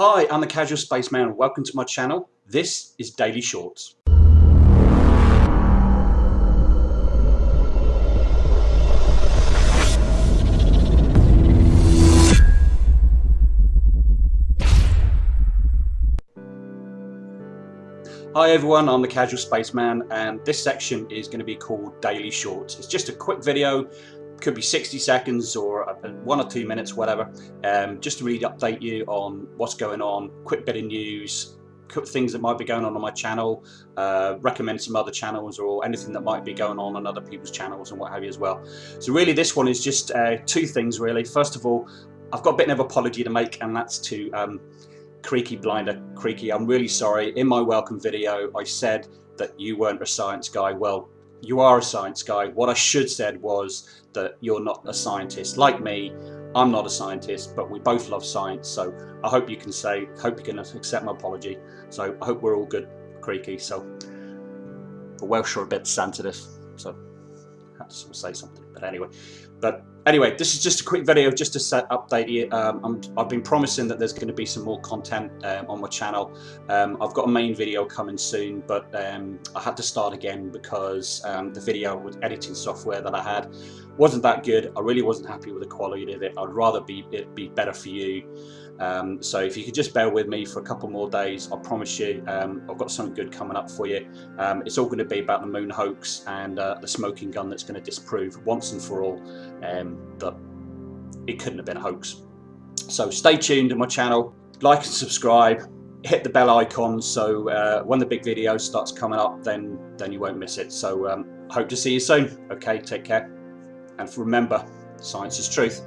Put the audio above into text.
Hi, I'm the Casual Spaceman and welcome to my channel. This is Daily Shorts. Hi everyone, I'm the Casual Spaceman and this section is going to be called Daily Shorts. It's just a quick video could be 60 seconds or one or two minutes, whatever, um, just to really update you on what's going on, quick bit of news, things that might be going on on my channel, uh, recommend some other channels or anything that might be going on on other people's channels and what have you as well. So really this one is just uh, two things really. First of all, I've got a bit of an apology to make and that's to um, Creaky Blinder. Creaky, I'm really sorry. In my welcome video I said that you weren't a science guy. Well, you are a science guy. What I should said was that you're not a scientist. Like me, I'm not a scientist, but we both love science. So I hope you can say, hope you can accept my apology. So I hope we're all good, Creaky. So the Welsh are a bit sensitive, so I have to say something. But anyway, but anyway, this is just a quick video just to set update you. Um, i have been promising that there's going to be some more content um, on my channel. Um, I've got a main video coming soon, but um, I had to start again because um, the video with editing software that I had wasn't that good. I really wasn't happy with the quality of it. I'd rather be it be better for you. Um, so if you could just bear with me for a couple more days, I promise you um, I've got something good coming up for you. Um, it's all going to be about the moon hoax and uh, the smoking gun that's going to disprove once and for all that it couldn't have been a hoax. So stay tuned to my channel, like and subscribe, hit the bell icon so uh, when the big video starts coming up then then you won't miss it. So um, hope to see you soon. Okay, take care. And remember, science is truth.